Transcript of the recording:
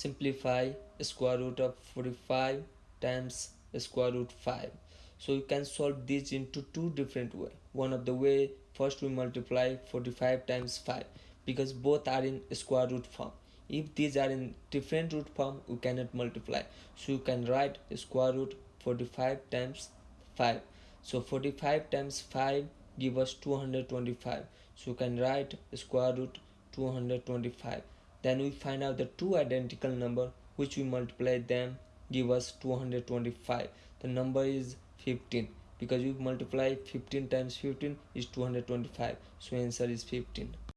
simplify square root of 45 times square root 5 so you can solve this into two different way. One of the way first we multiply 45 times 5 because both are in square root form. If these are in different root form we cannot multiply. So you can write square root 45 times 5 so 45 times 5 give us 225 so you can write square root 225 then we find out the two identical number which we multiply them give us 225 the number is 15 because we multiply 15 times 15 is 225 so answer is 15